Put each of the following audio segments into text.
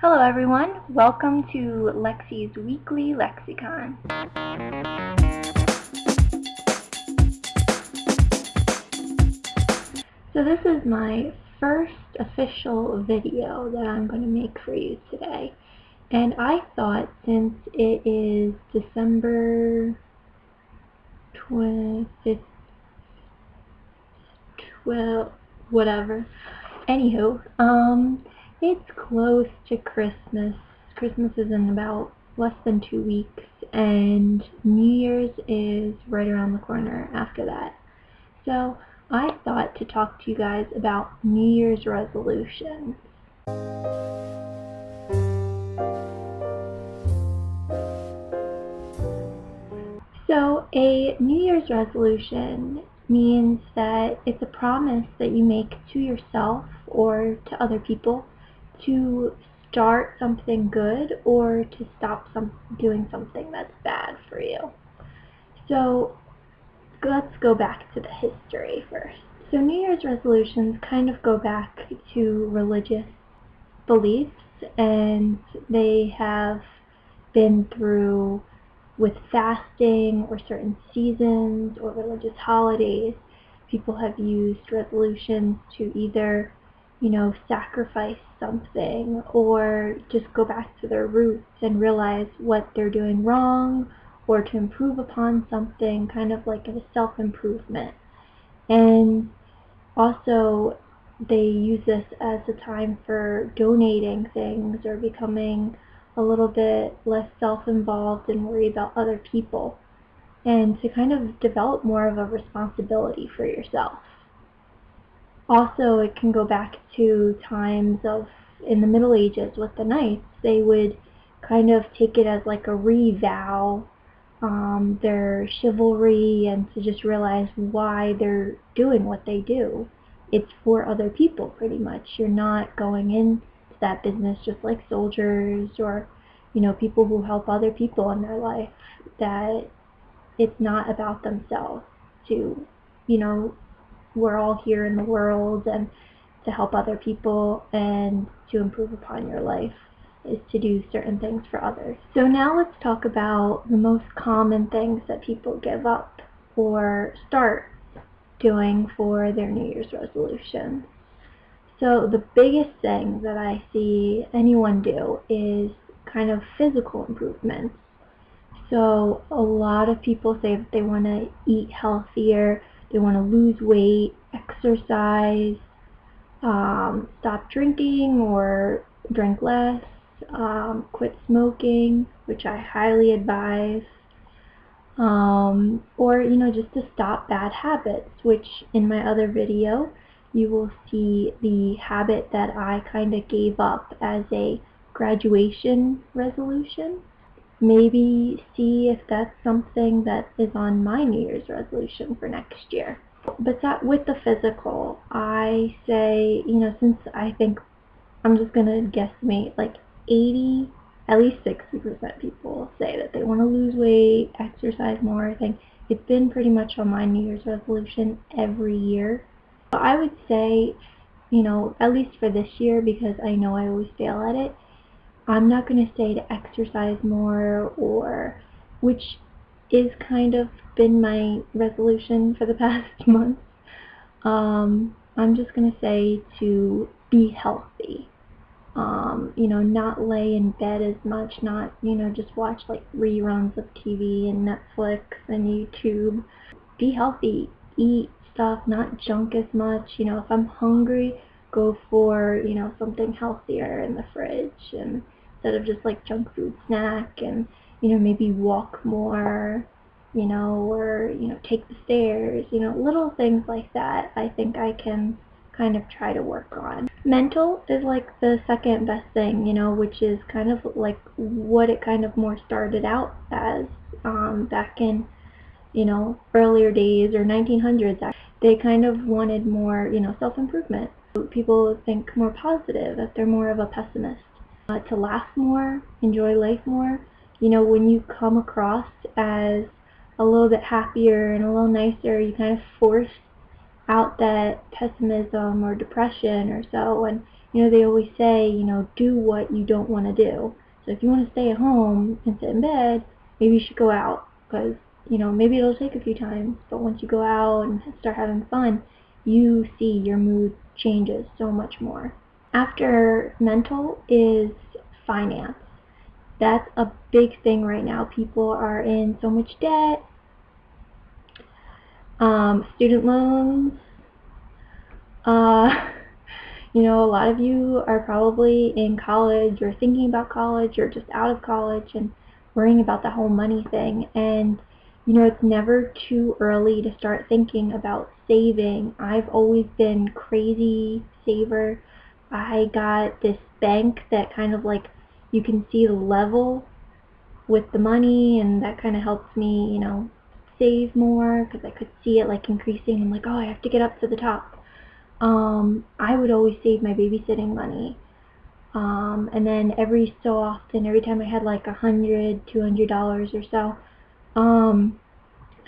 Hello everyone, welcome to Lexi's Weekly Lexicon. So this is my first official video that I'm going to make for you today. And I thought since it is December 25th, 12, whatever. Anywho, um, it's close to Christmas. Christmas is in about less than two weeks, and New Year's is right around the corner after that. So I thought to talk to you guys about New Year's resolutions. So a New Year's resolution means that it's a promise that you make to yourself or to other people to start something good or to stop some doing something that's bad for you. So let's go back to the history first. So New Year's resolutions kind of go back to religious beliefs and they have been through with fasting or certain seasons or religious holidays. People have used resolutions to either you know, sacrifice something or just go back to their roots and realize what they're doing wrong or to improve upon something, kind of like a self-improvement. And also, they use this as a time for donating things or becoming a little bit less self-involved and worry about other people and to kind of develop more of a responsibility for yourself. Also, it can go back to times of in the Middle Ages with the knights. They would kind of take it as like a revow um, their chivalry and to just realize why they're doing what they do. It's for other people, pretty much. You're not going into that business just like soldiers or, you know, people who help other people in their life. That it's not about themselves to, you know, we're all here in the world and to help other people and to improve upon your life is to do certain things for others. So now let's talk about the most common things that people give up or start doing for their New Year's resolution. So the biggest thing that I see anyone do is kind of physical improvements. So a lot of people say that they want to eat healthier, they want to lose weight, exercise, um, stop drinking or drink less, um, quit smoking, which I highly advise, um, or you know just to stop bad habits, which in my other video you will see the habit that I kind of gave up as a graduation resolution maybe see if that's something that is on my New Year's resolution for next year. But that with the physical, I say, you know, since I think I'm just going to guesstimate like 80, at least 60% people say that they want to lose weight, exercise more. I think it's been pretty much on my New Year's resolution every year. So I would say, you know, at least for this year, because I know I always fail at it, I'm not going to say to exercise more or which is kind of been my resolution for the past month. Um, I'm just going to say to be healthy. Um, you know, not lay in bed as much, not, you know, just watch like reruns of TV and Netflix and YouTube. Be healthy. Eat stuff, not junk as much. You know, if I'm hungry, go for, you know, something healthier in the fridge and instead of just like junk food snack and you know maybe walk more you know or you know take the stairs you know little things like that I think I can kind of try to work on. Mental is like the second best thing, you know, which is kind of like what it kind of more started out as um, back in, you know, earlier days or 1900s. They kind of wanted more, you know, self-improvement. People think more positive, that they're more of a pessimist uh, to laugh more, enjoy life more. You know, when you come across as a little bit happier and a little nicer, you kind of force out that pessimism or depression or so, and you know, they always say, you know, do what you don't want to do. So if you want to stay at home and sit in bed, maybe you should go out because, you know, maybe it'll take a few times, but once you go out and start having fun, you see your mood changes so much more. After mental is finance. That's a big thing right now. People are in so much debt. Um, student loans. Uh, you know, a lot of you are probably in college or thinking about college or just out of college and worrying about the whole money thing. And, you know, it's never too early to start thinking about saving. I've always been crazy saver. I got this bank that kind of like you can see the level with the money and that kind of helps me, you know, save more because I could see it like increasing. I'm like, oh, I have to get up to the top. Um, I would always save my babysitting money. Um, and then every so often, every time I had like a hundred, two hundred dollars or so, um,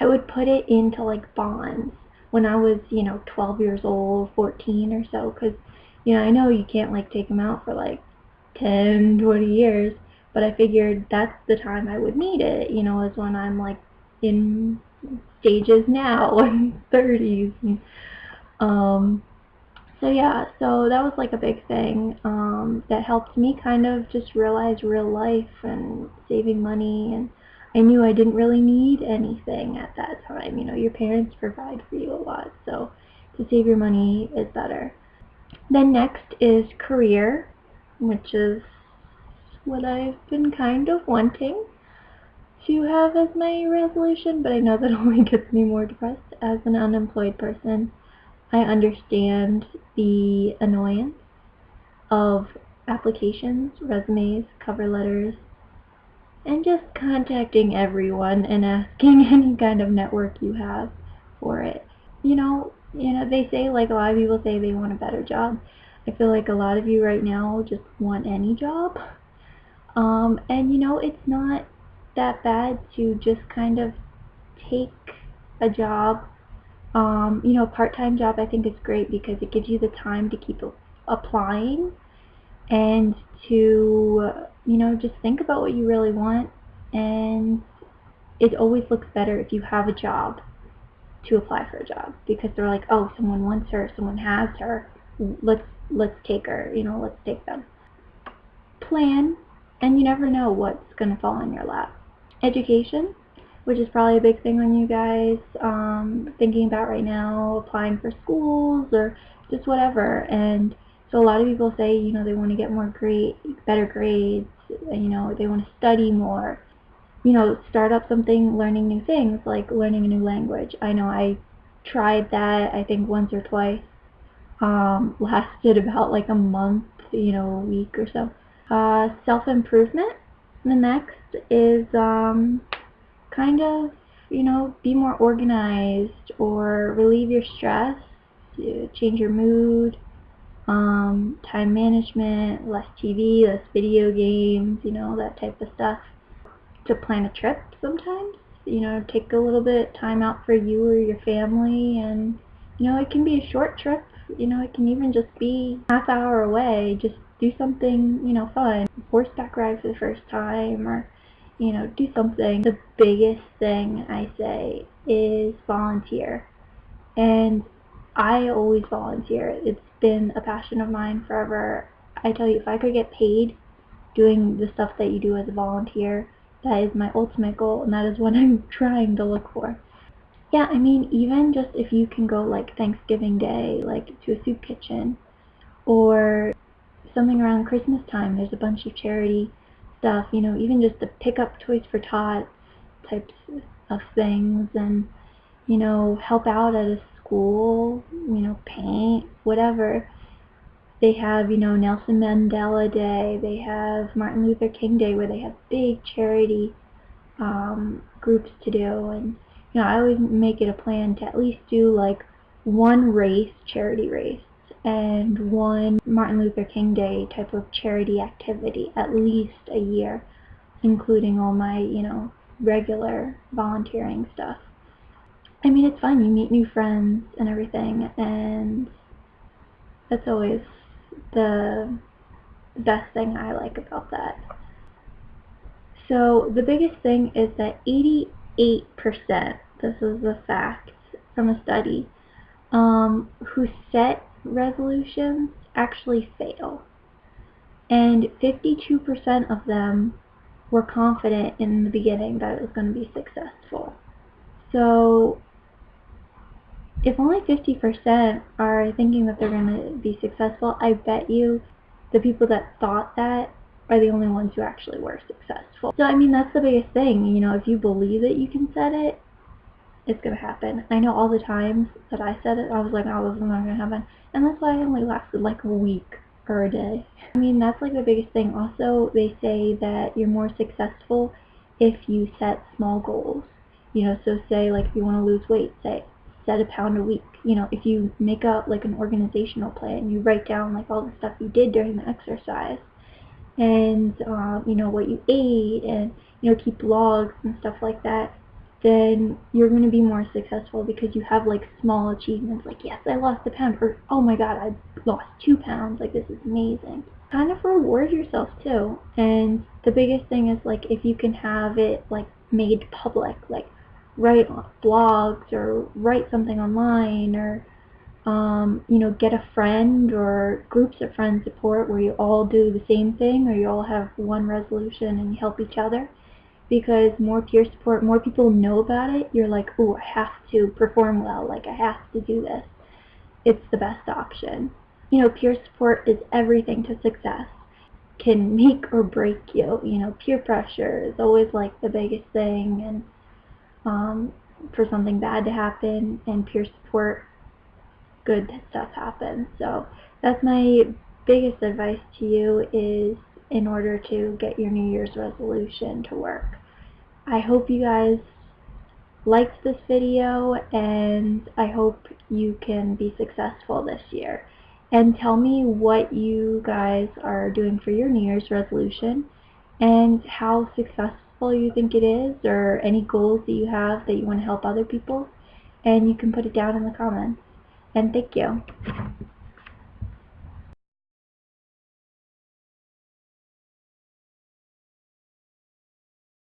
I would put it into like bonds when I was, you know, 12 years old, 14 or so, because, you know, I know you can't like take them out for like 10, 20 years, but I figured that's the time I would need it, you know, is when I'm like in stages now in 30s. And, um, so yeah, so that was like a big thing um, that helped me kind of just realize real life and saving money and I knew I didn't really need anything at that time. You know, your parents provide for you a lot, so to save your money is better. Then next is career which is what I've been kind of wanting to have as my resolution, but I know that only gets me more depressed as an unemployed person. I understand the annoyance of applications, resumes, cover letters, and just contacting everyone and asking any kind of network you have for it. You know, you know, they say like a lot of people say they want a better job. I feel like a lot of you right now just want any job. Um, and you know, it's not that bad to just kind of take a job. Um, you know, a part-time job I think is great because it gives you the time to keep applying and to, you know, just think about what you really want. And it always looks better if you have a job to apply for a job because they're like, oh, someone wants her, someone has her, let's let's take her, you know, let's take them. Plan, and you never know what's going to fall in your lap. Education, which is probably a big thing on you guys um, thinking about right now, applying for schools or just whatever. And so a lot of people say, you know, they want to get more great, better grades, you know, they want to study more. You know, start up something, learning new things, like learning a new language. I know I tried that, I think, once or twice um, lasted about like a month, you know, a week or so. Uh, self-improvement. The next is um, kind of, you know, be more organized or relieve your stress, change your mood, um, time management, less TV, less video games, you know, that type of stuff. To plan a trip sometimes, you know, take a little bit time out for you or your family and, you know, it can be a short trip you know, it can even just be half hour away. Just do something, you know, fun. Horseback ride for the first time or, you know, do something. The biggest thing I say is volunteer. And I always volunteer. It's been a passion of mine forever. I tell you, if I could get paid doing the stuff that you do as a volunteer, that is my ultimate goal and that is what I'm trying to look for. Yeah, I mean, even just if you can go like Thanksgiving Day, like to a soup kitchen, or something around Christmas time, there's a bunch of charity stuff, you know, even just to pick up Toys for Tots types of things, and, you know, help out at a school, you know, paint, whatever. They have, you know, Nelson Mandela Day, they have Martin Luther King Day, where they have big charity um, groups to do, and you know, I always make it a plan to at least do like one race, charity race, and one Martin Luther King Day type of charity activity at least a year, including all my, you know, regular volunteering stuff. I mean, it's fun. You meet new friends and everything, and that's always the best thing I like about that. So the biggest thing is that 88%, this is a fact from a study, um, who set resolutions actually fail. And 52% of them were confident in the beginning that it was going to be successful. So if only 50% are thinking that they're going to be successful, I bet you the people that thought that are the only ones who actually were successful. So I mean that's the biggest thing, you know, if you believe that you can set it, it's gonna happen. I know all the times that I said it, I was like, oh, this is not gonna happen. And that's why I only lasted like a week or a day. I mean, that's like the biggest thing. Also, they say that you're more successful if you set small goals. You know, so say like if you want to lose weight, say set a pound a week. You know, if you make up like an organizational plan, you write down like all the stuff you did during the exercise and um, you know what you ate and you know keep logs and stuff like that then you're going to be more successful because you have like small achievements like yes I lost a pound or oh my god I lost two pounds like this is amazing kind of reward yourself too and the biggest thing is like if you can have it like made public like write blogs or write something online or um, you know, get a friend or groups of friends support where you all do the same thing or you all have one resolution and you help each other. Because more peer support, more people know about it, you're like, oh, I have to perform well, like I have to do this. It's the best option. You know, peer support is everything to success. Can make or break you. You know, peer pressure is always like the biggest thing and um, for something bad to happen and peer support good stuff happens. So that's my biggest advice to you is in order to get your New Year's resolution to work. I hope you guys liked this video and I hope you can be successful this year. And tell me what you guys are doing for your New Year's resolution and how successful you think it is or any goals that you have that you want to help other people and you can put it down in the comments and thank you.